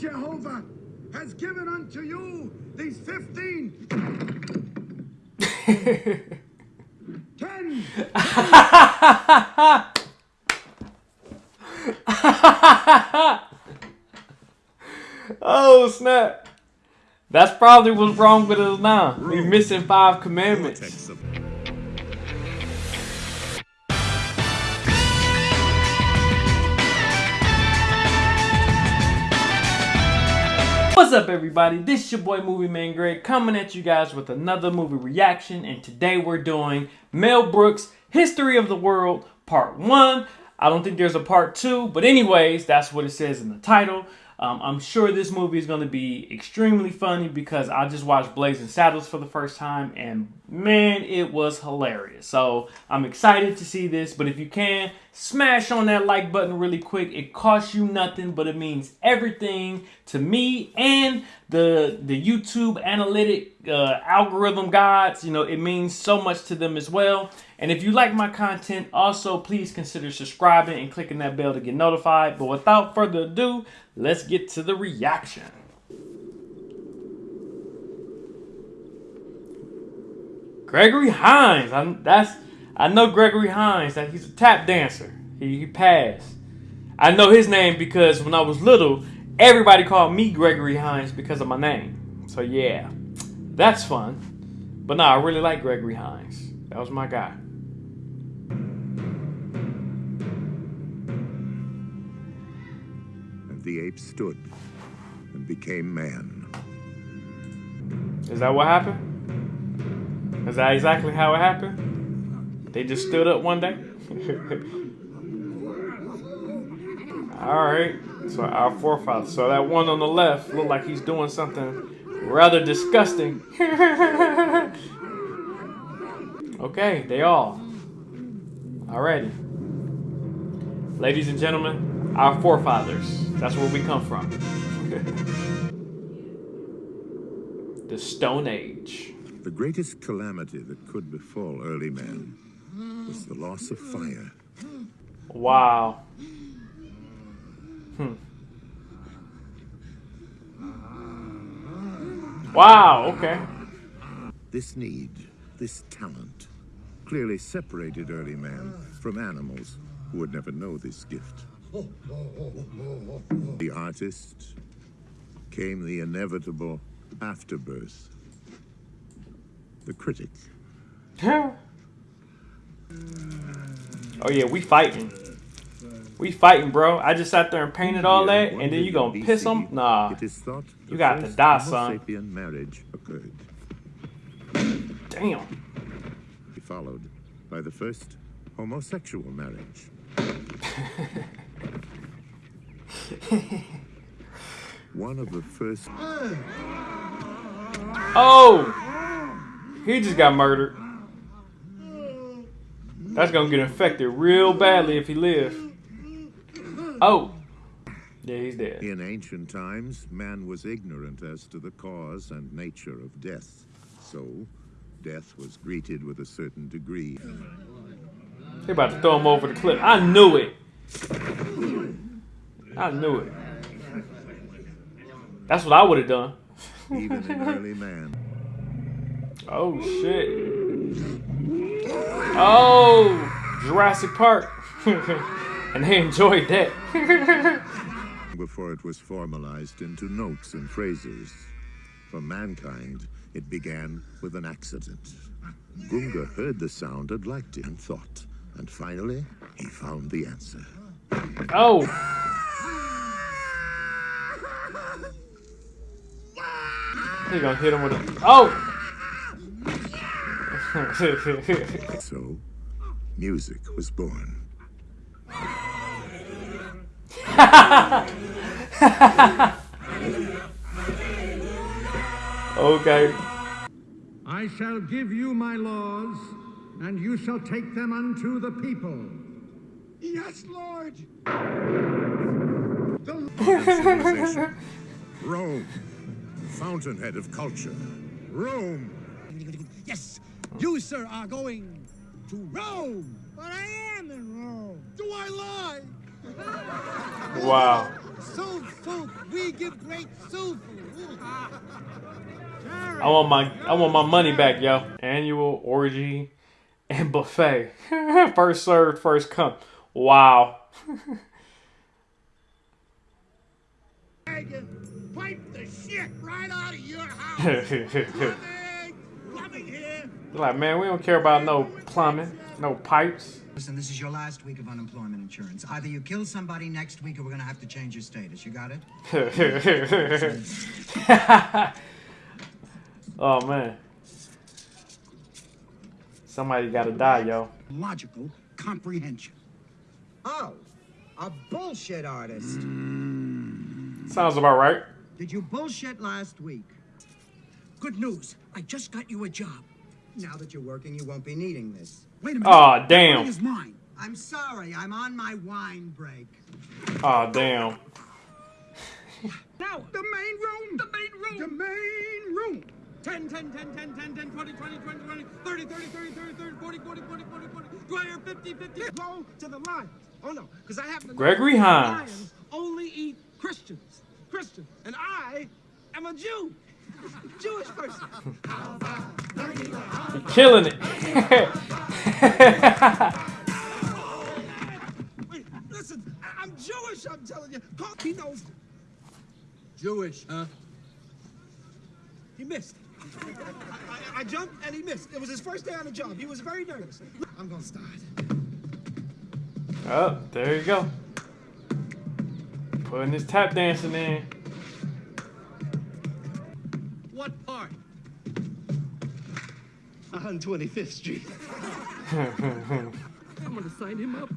Jehovah has given unto you these 15, 10, oh snap! That's probably what's wrong with us now. We missing five commandments. What's up, everybody? This is your boy Movie Man Greg coming at you guys with another movie reaction, and today we're doing Mel Brooks' History of the World Part 1. I don't think there's a Part 2, but anyways, that's what it says in the title. Um, I'm sure this movie is going to be extremely funny because I just watched Blazing Saddles for the first time, and man, it was hilarious. So I'm excited to see this, but if you can, smash on that like button really quick. It costs you nothing, but it means everything to me and the the YouTube analytic uh, algorithm gods. You know, it means so much to them as well. And if you like my content, also please consider subscribing and clicking that bell to get notified. But without further ado, let's get to the reaction. Gregory Hines. I, that's I know Gregory Hines. That he's a tap dancer. He, he passed. I know his name because when I was little, everybody called me Gregory Hines because of my name. So yeah, that's fun. But no, I really like Gregory Hines. That was my guy. and the ape stood and became man. Is that what happened? Is that exactly how it happened? They just stood up one day? Alright, so our forefathers. So that one on the left looked like he's doing something rather disgusting. okay, they all. Alrighty. Ladies and gentlemen, our forefathers. That's where we come from. the Stone Age. The greatest calamity that could befall early man was the loss of fire. Wow. Hmm. Wow, okay. This need, this talent, clearly separated early man from animals who would never know this gift. The artist came the inevitable afterbirth. The critic. oh yeah, we fighting. We fighting, bro. I just sat there and painted all that, and then you gonna piss them? Nah. It is thought You got to die, son. marriage occurred. Damn. followed by the first homosexual marriage. One of the first Oh! He just got murdered. That's gonna get infected real badly if he lives. Oh. Yeah, he's dead. in ancient times, man was ignorant as to the cause and nature of death. So, death was greeted with a certain degree. They about to throw him over the cliff. I knew it. I knew it. That's what I would have done. Even in early man, Oh shit. Oh, Jurassic Park. and they enjoyed that. before it was formalized into notes and phrases. For mankind, it began with an accident. Gunga heard the sound and liked it and thought, and finally, he found the answer. Oh. He gonna hit him with a Oh. So, music was born. okay. I shall give you my laws, and you shall take them unto the people. Yes, Lord. The Rome, fountainhead of culture. Rome, Yes, you, sir, are going to Rome. But I am in Rome. Do I lie? Wow. Soup, soup. We give great soup. I want my I want my money back, yo. Annual orgy and buffet. first served, first come. Wow. Pipe the shit right out of your house. Here. like, man, we don't care about no plumbing, no pipes. Listen, this is your last week of unemployment insurance. Either you kill somebody next week or we're gonna have to change your status. You got it? oh man. Somebody gotta die, yo. Logical comprehension. Oh, a bullshit artist. Mm. Sounds about right. Did you bullshit last week? Good news. I just got you a job. Now that you're working, you won't be needing this. Wait a minute. Aw, That damn. ring is mine. I'm sorry, I'm on my wine break. Oh damn. Now, the main room. The main room. The main room. 10, 10, 10, 10, 10, 10, 20, 20, 20, 20, 30, 30, 30, 30, 30, 40, 40, 40, 40, 40, 20, 50, 50. Go to the lions. Oh, no, because I happen to Gregory Hines. lions only eat Christians. Christians. And I am a Jew. Jewish person. Killing it. Wait, listen, I- I'm Jewish, I'm telling you. Call- He knows. Jewish, huh? He missed. I, I, I jumped and he missed. It was his first day on the job. He was very nervous. I'm gonna start. oh, there you go. Putting his tap dancing in. What part? 125th Street. I'm gonna sign him up.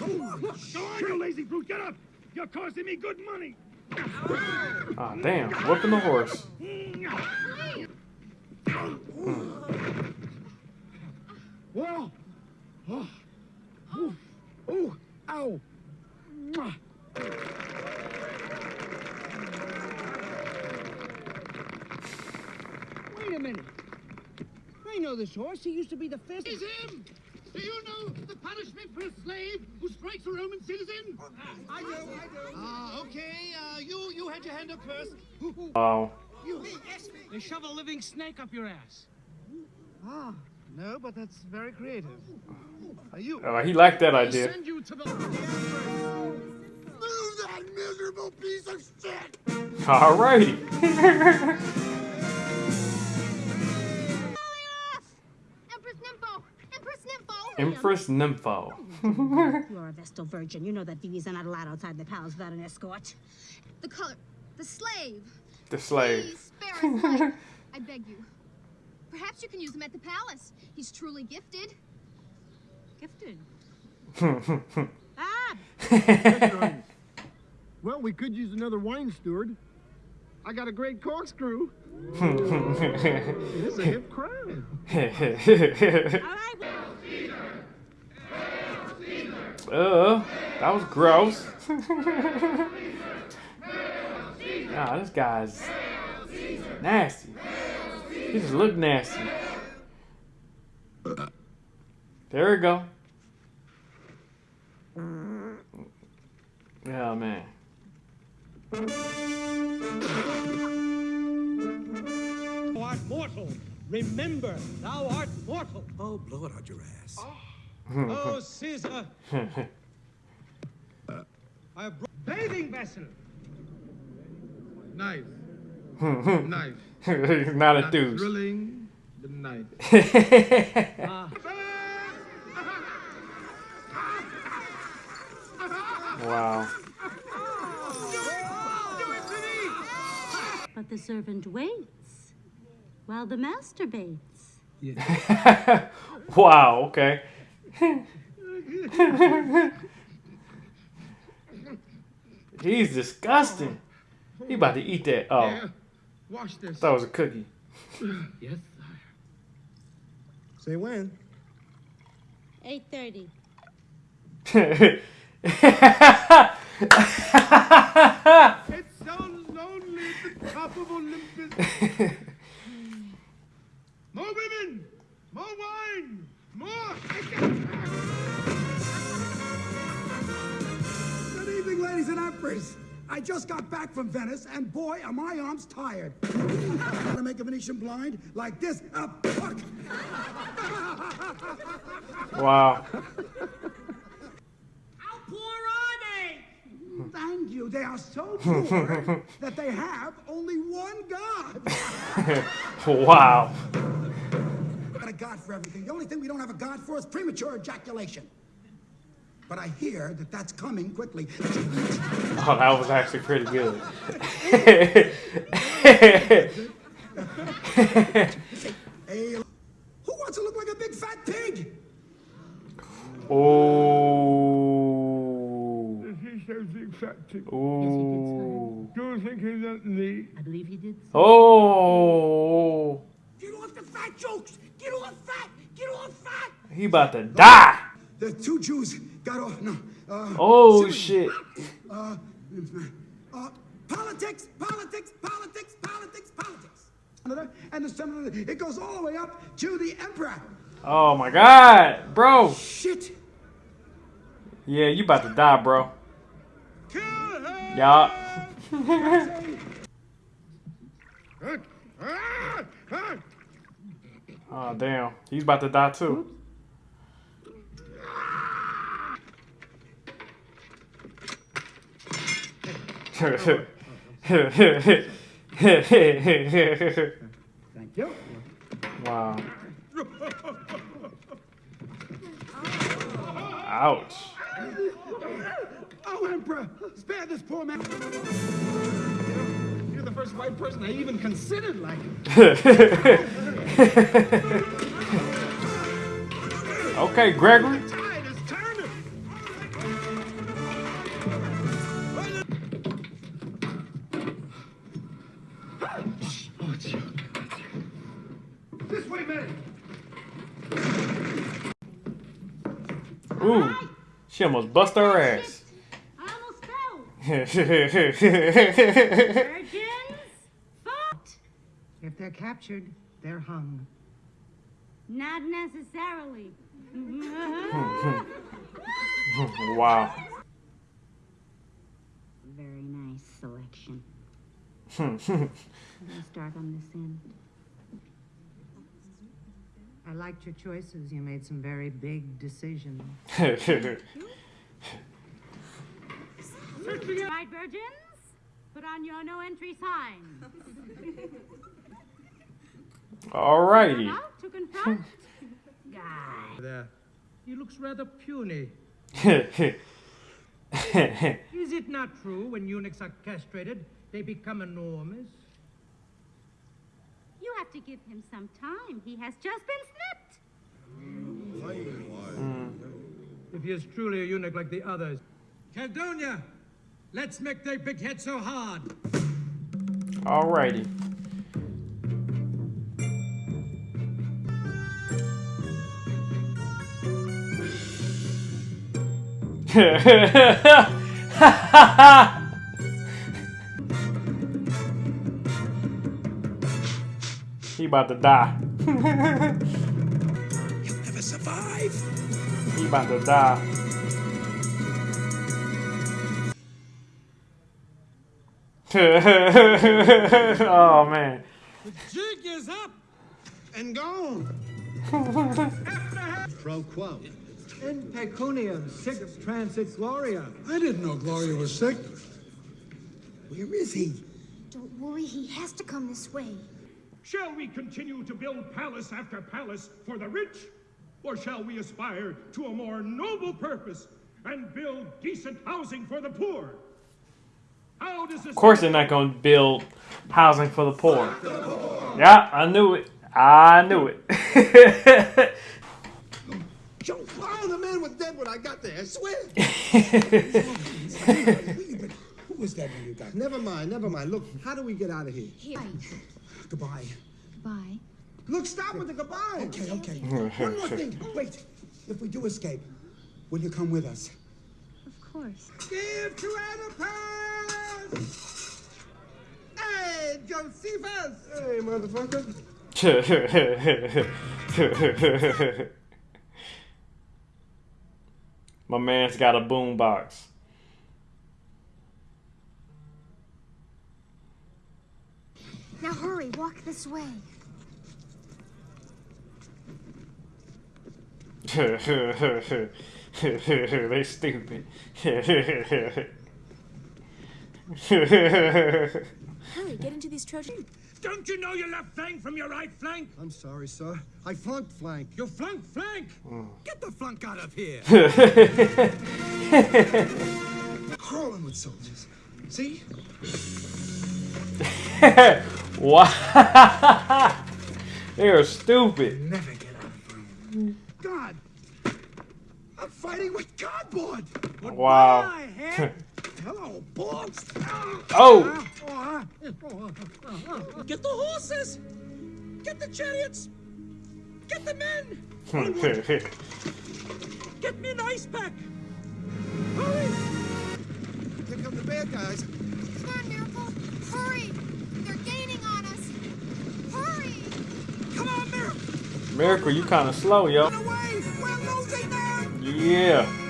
Oh, Go on, you lazy brute, get up! You're costing me good money. Oh damn, whooping the horse. Whoa! Oh! Oh! Oh! Ow! Wait a minute. I know this horse. He used to be the fifth. is him! Do you know the punishment for a slave who strikes a Roman citizen? I do, I do. Ah, okay. Uh, you you had your hand up first. Wow. They shove a living snake up your ass. Ah, no, but that's very creative. Are you? Oh, he liked that idea. Send you to the. Move that miserable piece of shit! Alrighty. Empress Nympho! You are a Vestal Virgin. You know that VVs are not allowed outside the palace without an escort. The color. The slave. The slave. Please spare his life. I beg you. Perhaps you can use him at the palace. He's truly gifted. Gifted. ah! Well, we could use another wine steward. I got a great corkscrew. It's a hip crowd. All right. uh, that was gross. nah, this guy's nasty. He just looked nasty. There we go. Yeah, man. Thou art mortal. Remember, thou art mortal. Oh, blow it out your ass. Oh, oh Caesar. Uh, I have brought bathing vessel. Nice. nice. He's not enthused. Thrilling, but nice. wow. The servant waits while the master baits. wow, okay. He's disgusting. He about to eat that. Oh, Yeah. Wash this. that was a cookie. Yes, Say when? 8.30. It sounds lonely at the top of Olympus. more women, more wine, more. Good evening, ladies and emperors. I just got back from Venice, and boy, are my arms tired. How to make a Venetian blind like this? Uh, fuck! Wow. How poor are they? Mm-hmm. Thank you. They are so poor that they have only one god. wow. got a god for everything. The only thing we don't have a god for is premature ejaculation. But I hear that that's coming quickly. Oh, that was actually pretty good. Hey, who wants to look like a big fat pig? oh. He said big fat. Oh. Do you think he's at me? I believe he did. Oh. Get off the fat jokes! Get off fat! Get off fat! He about to die. The two Jews got off. No. Uh, Oh Syrian. shit. Uh, uh, politics, politics, politics, politics, politics. And the senator, it goes all the way up to the emperor. Oh my god, bro. Shit. Yeah, you about to die, bro. Yeah. oh damn, he's about to die too. Thank you. wow. Ouch. Oh, emperor, spare this poor man. You're the first white person I even considered like okay, Gregory. Tide is turning. This way, man. Ooh, she almost bust her ass. I. Virgins, Fucked. If they're captured, they're hung. Not necessarily. wow. Very nice selection. I'm start on this end. I liked your choices. You made some very big decisions. Right, virgins? Put on your no entry sign. Alrighty. Out to confront. Guy. There. He looks rather puny. Alrighty. Is it not true when eunuchs are castrated, they become enormous? You have to give him some time. He has just been snipped. Hmm. If he is truly a eunuch like the others. Caldonia, let's make their big head so hard. Alrighty. he about to die. You'll never survive. He about to die. oh man. The jig is up And gone. Pro quo. in pecuniam sic transit gloria. I didn't know Gloria was sick. Where is he? Don't worry, he has to come this way. Shall we continue to build palace after palace for the rich? Or shall we aspire to a more noble purpose and build decent housing for the poor? How does this Of course, they're not gonna build housing for the poor. Yeah, I knew it. I knew it. Joe, oh, the man was dead when I got there, I swear. Who was that when you got Never mind, never mind. Look, how do we get out of here? Here. Goodbye. Bye. Look, stop with the goodbye. Okay, okay. One more thing. Wait. If we do escape, will you come with us? Of course. Give to Oedipus! Hey, Josephus! Hey, motherfucker. My man's got a boombox. Now hurry, walk this way. they stupid. Hurry, get into these Trojan. Don't you know your left flank from your right flank? I'm sorry, sir. I flunked flank. You flunk flank! Mm. Get the flunk out of here! Crawling with soldiers. See? wow. they are stupid. Never get out of God! I'm fighting with cardboard! Wow. Hello, balls! Oh. Get the horses! Get the chariots! Get the men! Hmm, Get me an ice pack! Hurry! Here come the bad guys. Come on, Miracle. Hurry. They're gaining on us. Hurry. Come on, Miracle! Miracle, you kind of slow, yo. Away! We're losing them! Yeah.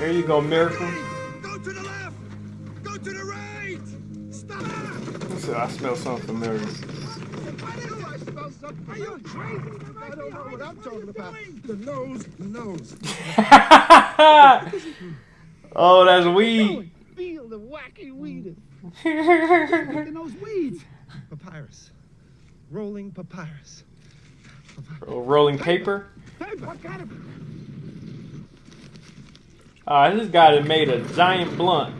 There you go, Miracle. Go to the left! Go to the right! Stop! So I smell something familiar. I knew I smelled something. Are you crazy? I don't know what I'm talking about. The nose, nose. oh, that's weed. Feel the wacky weed. Look at those weeds. Papyrus. Rolling papyrus. rolling paper. Paper. What kind of Uh, this guy that made a giant blunt.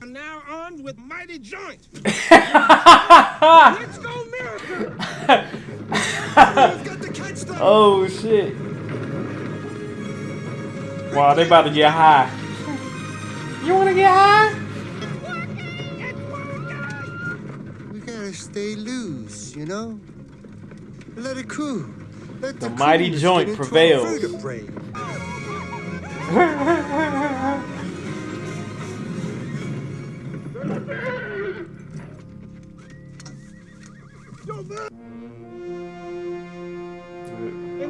I'm now armed with mighty joints. Let's go, Miracle! got to catch them. oh shit. Wow, they about to get high. You wanna get high? We gotta stay loose, you know? Let it cool. The the, mighty joint get into our prevails.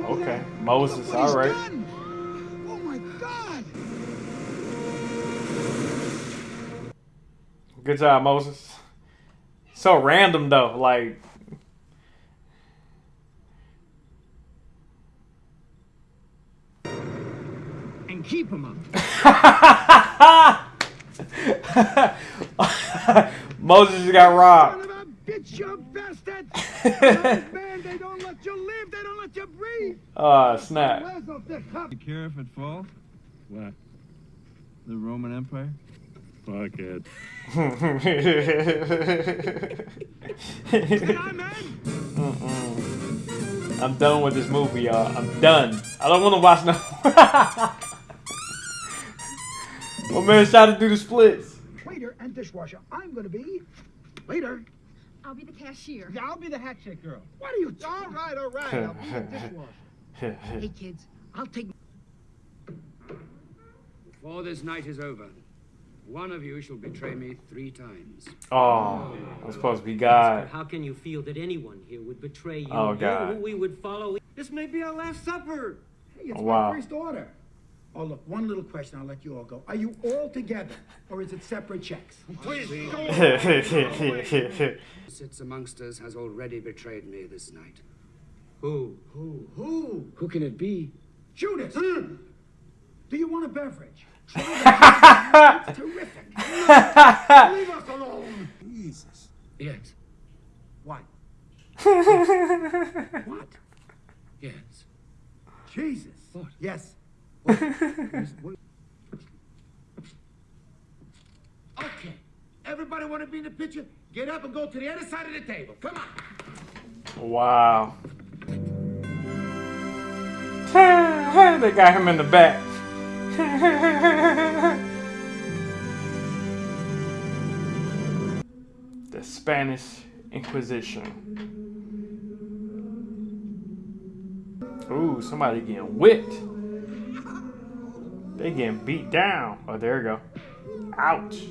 Okay, Moses, all right. Oh my God! Good job, Moses. So random though, like. Keep them up. Moses just got robbed. Son of a bitch, you bastard! Those men, they don't let you live, they don't let you breathe! Ah, snap. Where's of the cup? You care if it falls? What? The Roman Empire? Fuck it. Mm-mm. I'm done with this movie, y'all. I'm done. I don't want to watch no. My man tried to do the splits. Waiter and dishwasher. I'm gonna be. Waiter. I'll be the cashier. Yeah, I'll be the hat check girl. What are you? All right, all right. I'll be the dishwasher. hey, kids, I'll take. Before this night is over, one of you shall betray me three times. Oh, I'm supposed to be God. How can you feel that anyone here would betray you? Oh, God. who we would follow. This may be our last supper. Hey, it's Oh, wow. my first order. Oh, look, one little question. I'll let you all go. Are you all together, or is it separate checks? Please, sits amongst us has already betrayed me this night. Who? Who? Who? Who can it be? Judas. Hmm. Do you want a beverage? Try the- it's terrific. Leave us alone. Jesus. Yes. What? what? Yes. Jesus. What? Yes. okay. Everybody want to be in the picture? Get up and go to the other side of the table. Come on. Wow. they got him in the back. the Spanish Inquisition. Ooh, somebody getting whipped. They getting beat down. Oh, there we go. Ouch.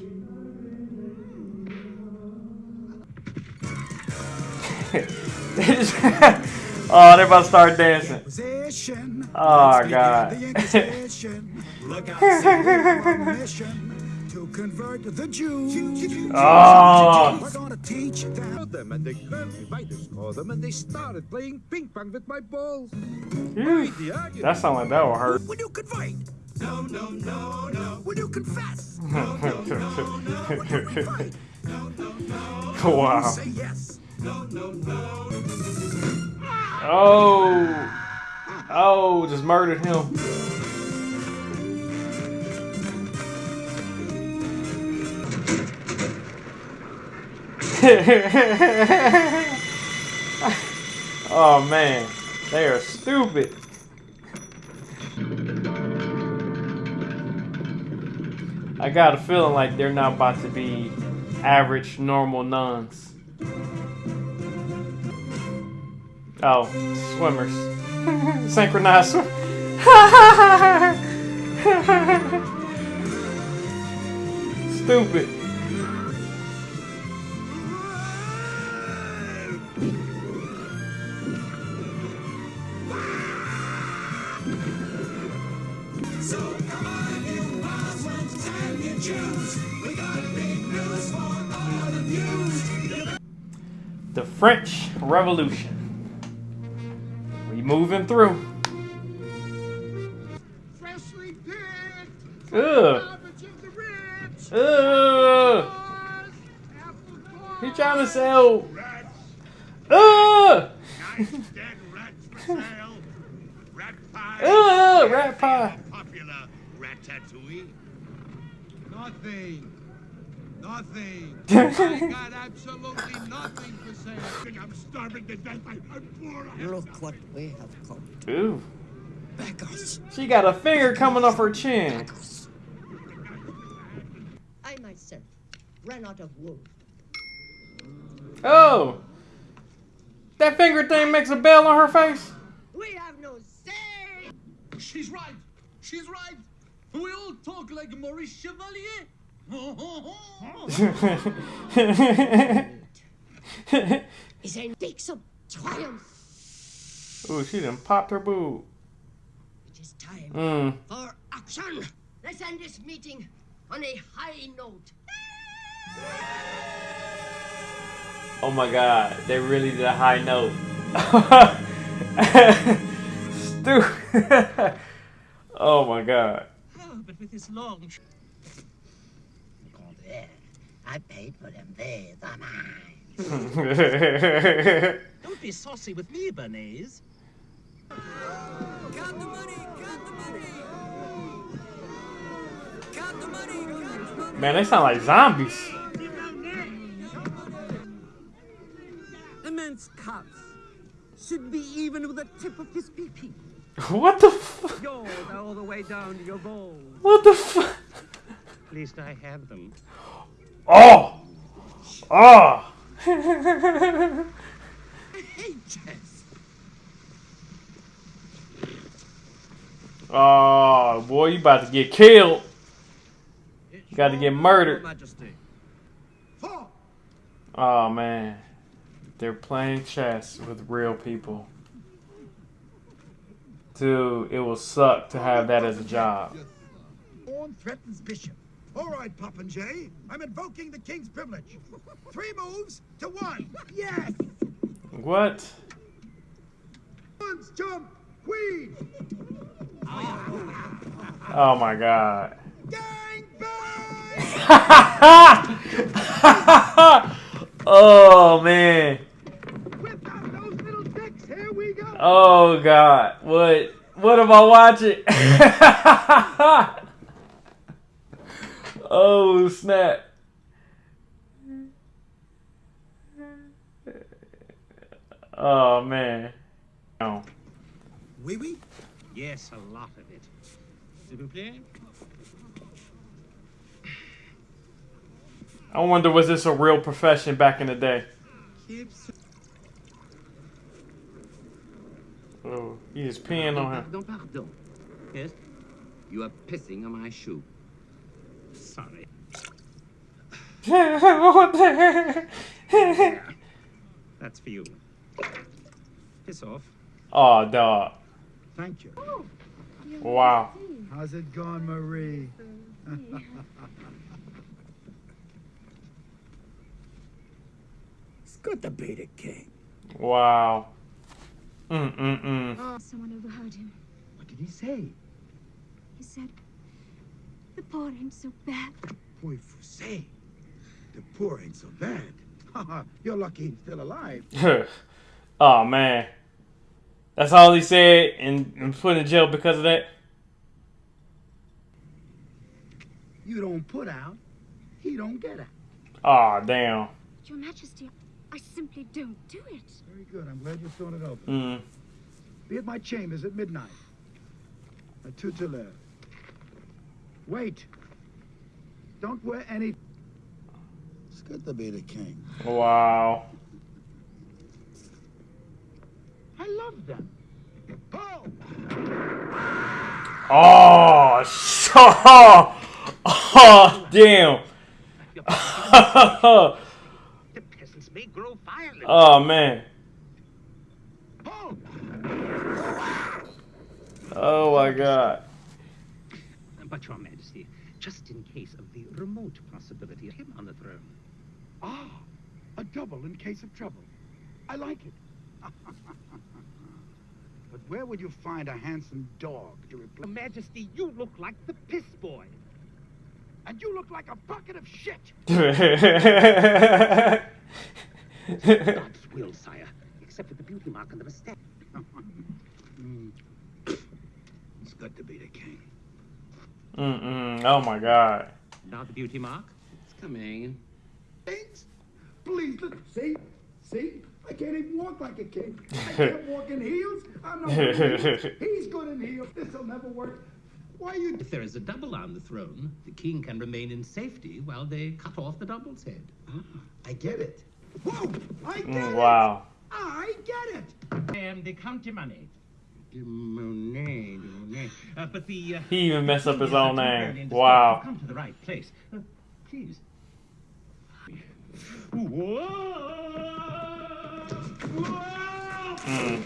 Oh, they're about to start dancing. Position. Oh god. the Inquisition. Look out, say we're on a mission to convert the Jews. Oh. We're gonna teach them. and me by them and they started playing ping pong with my balls. That sound like that will hurt. Will you convert? No, no, no, no. Will you confess? wow. Say yes. No, no, no. Oh. Oh, just murdered him. oh man, they are stupid. I got a feeling like they're not about to be average, normal nuns. Oh, swimmers. Synchronized swim. Stupid. The French Revolution. We moving through. Freshly picked. Ugh. Ugh. He trying to sell. Ugh. Ugh, rat pie. Nothing. Nothing. I got absolutely nothing to say. I think I'm starving to death. I, I'm poor. Look what we have come. Ooh. Beggars. She got a finger coming off her chin. I myself ran out of wood. Oh. That finger thing makes a bell on her face. We have no say. She's right. She's right. We all talk like Maurice Chevalier. Is a takes of triumph. Ooh, she done popped her boob. It is time Mm. for action. Let's end this meeting on a high note. Oh my god, they really did a high note. Stupid. oh my god. With this long. I paid for them. They are mine. Don't be saucy with me, Béarnaise. Count the money. Count the money. Count the money. Count the money. Man, they sound like zombies. Immense cuts. Should be even with the tip of his pee-pee. What the f- Yours are all the way down to your balls. What the fuck? At least I have them. Oh! Oh! Ah! I hate chess. oh, ah, boy, you about to get killed. You got to get murdered. Oh, man. They're playing chess with real people. Dude, it will suck to have that as a job. Pawn threatens bishop. All right, Popinjay. I'm invoking the king's privilege. Three moves to one. Yes. What? Pawns jump. Queen. Oh my god. oh man. Oh god. What what am I watching? oh snap. Oh man. Oh. Oui, oui. Yes, a lot of it. S'il vous plaît. I wonder was this a real profession back in the day? Oh, he is peeing on her. Pardon, pardon. Yes? You are pissing on my shoe. Sorry. what the That's for you. Piss off. Oh, dog. Thank you. Wow. How's it going, Marie? It's good to be the king. Wow. Mm mm mm. Someone overheard him. What did he say? He said, the poor ain't so bad. Boy, Fusay. The poor ain't so bad. You're lucky he's still alive. oh man. That's all he said and, and put in jail because of that. You don't put out, he don't get out. Oh damn. Your Majesty, I simply don't do it. Very good. I'm glad you thought it over. Mm. Be at my chambers at midnight. At two. Wait. Don't wear any. It's good to be the king. Wow. I love them. Oh, so, oh, damn. The grow violent. oh man. Oh my god. But, Your Majesty, just in case of the remote possibility of him on the throne. Ah, a double in case of trouble. I like it. but where would you find a handsome dog to replace? Your Majesty, you look like the piss boy. And you look like a bucket of shit. God's will, sire, except for the beauty mark on the mustache. Mm. It's good to be the king. Mm mm. Oh my god. Now the beauty mark. It's coming. Thanks. Please, look. See? See? I can't even walk like a king. I can't walk in heels. I'm not good in. He's good in heels. This'll never work. Why you... If there is a double on the throne, the king can remain in safety while they cut off the double's head. Ah, I get it. Whoa! I get Mm, it. wow. I get it. I am the Count Money. Monet, Monet. Uh, but the uh, He even messed up his own temporarily name. indisposed. Wow. Come to the right place, uh, please. Mm.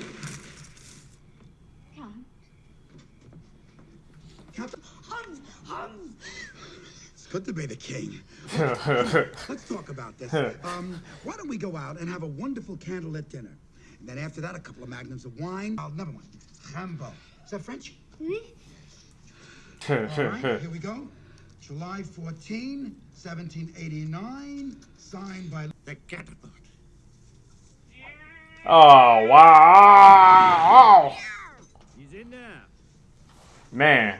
Hans, Hans. It's good to be the king. Let's talk about this. Um, why don't we go out and have a wonderful candlelit dinner? And then after that, a couple of magnums of wine. Oh, never mind. Rambo. Is that French? All right, here we go. July 14, 1789, signed by the catapult. oh wow. He's in there. Man.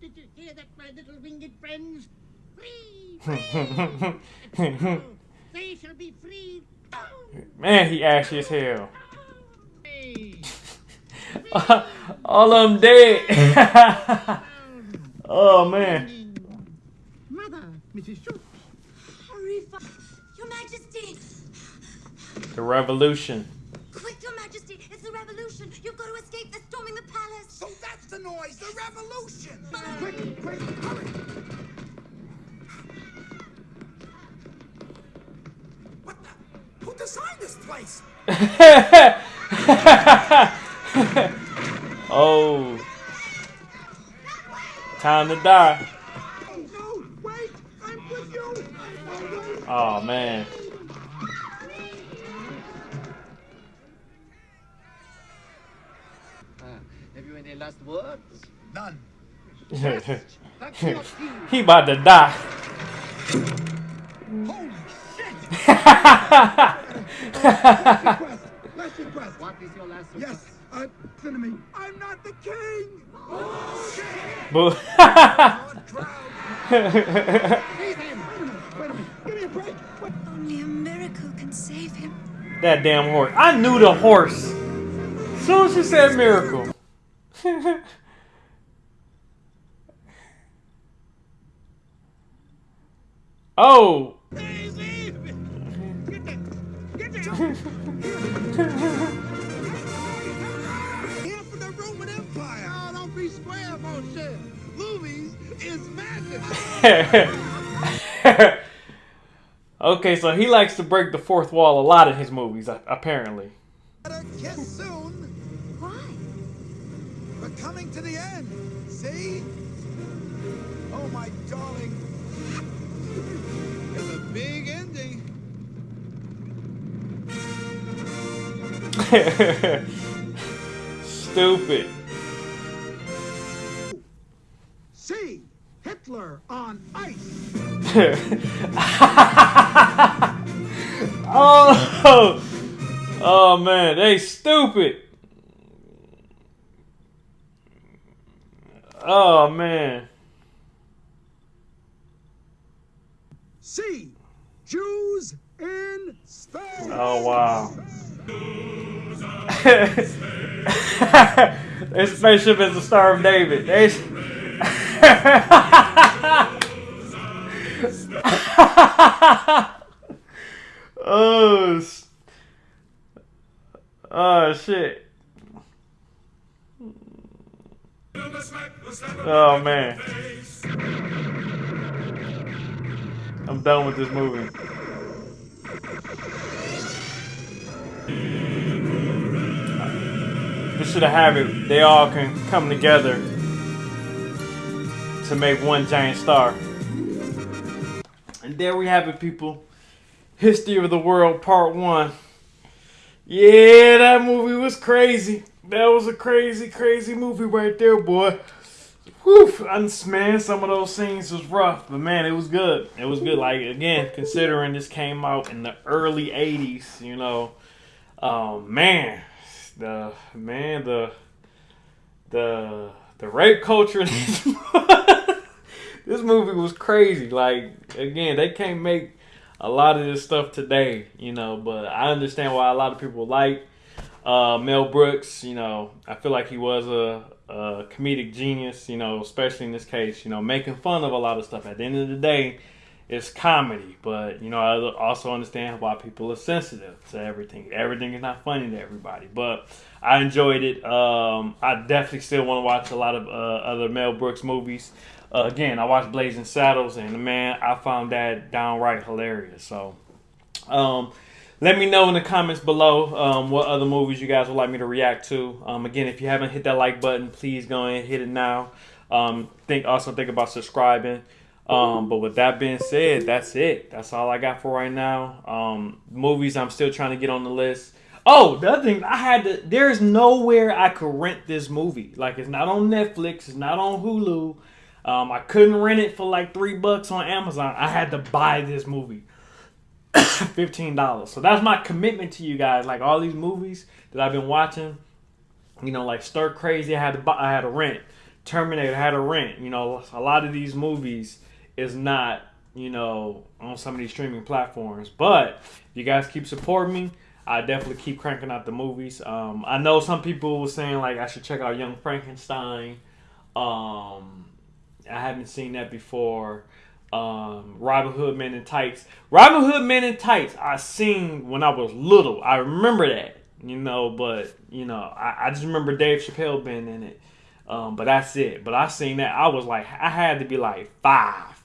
Did you hear that, my little winged friends? Free! They shall be free! Man, he ashy as hell. All of them dead. oh man. Mother, Mrs. Schultz. Your Majesty! The revolution. Quick, Your Majesty! It's the revolution! You've got to escape! They're storming the palace! So that's the noise, the revolution! Quick, quick, hurry! What the? Who designed this place? oh. Time to die. No, wait! I'm with you! Oh, wait. Oh man. Have you any last words? None. he about to die. Holy shit! last request. What is your last Yes, uh, listen to me. I'm not the king! Boo. Wait a minute, wait a minute. Give me a break. Wait. Only a miracle can save him. that damn horse. I knew the horse. Soon she said miracle. oh. Here for the Roman Empire. Oh, don't be square, bullshit. Movies is magic. Oh. okay, so he likes to break the fourth wall a lot in his movies, apparently. Kiss soon. Why? We're coming to the end. See? Oh, my darling. Big ending. Stupid. See? Hitler on ice. oh, oh man, they stupid. Oh man. See? Jews in space. Oh wow. this spaceship is the Star of David. They... oh, oh shit. Oh man. I'm done with this movie. This should have it. They all can come together to make one giant star. And there we have it, people. History of the World Part 1. Yeah, that movie was crazy. That was a crazy, crazy movie right there, boy. Whew, I- man, some of those scenes was rough, but man, it was good. It was good. Like again, considering this came out in the early '80s, you know, um, man, the man, the the the rape culture. this movie was crazy. Like again, they can't make a lot of this stuff today, you know. But I understand why a lot of people like uh, Mel Brooks. You know, I feel like he was a, a comedic genius. You know, especially in this case, you know, making fun of a lot of stuff. At the end of the day, it's comedy. But you know, I also understand why people are sensitive to everything. Everything is not funny to everybody. But I enjoyed it. Um, I definitely still want to watch a lot of uh, other Mel Brooks movies. Uh, again, I watched Blazing Saddles, and man, I found that downright hilarious. So, um, let me know in the comments below um, what other movies you guys would like me to react to. Um, again, if you haven't hit that like button, please go ahead and hit it now. Um, think also think about subscribing. Um, but with that being said, that's it. That's all I got for right now. Um, movies I'm still trying to get on the list. Oh, the other thing I had to. There's nowhere I could rent this movie. Like it's not on Netflix. It's not on Hulu. Um, I couldn't rent it for like three bucks on Amazon. I had to buy this movie. fifteen dollars. So that's my commitment to you guys. Like all these movies that I've been watching, you know, like Stir Crazy, I had to buy, I had to rent. Terminator I had to rent. You know, a lot of these movies is not, you know, on some of these streaming platforms. But if you guys keep supporting me, I definitely keep cranking out the movies. Um, I know some people were saying like I should check out Young Frankenstein. Um, I haven't seen that before. Um, Robin Hood Men in Tights. Robin Hood Men in Tights. I seen when I was little. I remember that, you know. But you know, I, I just remember Dave Chappelle being in it. Um, but that's it. But I seen that. I was like, I had to be like five.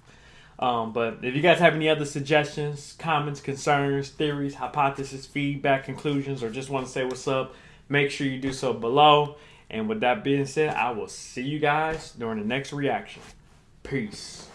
Um, but if you guys have any other suggestions, comments, concerns, theories, hypotheses, feedback, conclusions, or just want to say what's up, make sure you do so below. And with that being said, I will see you guys during the next reaction. Peace.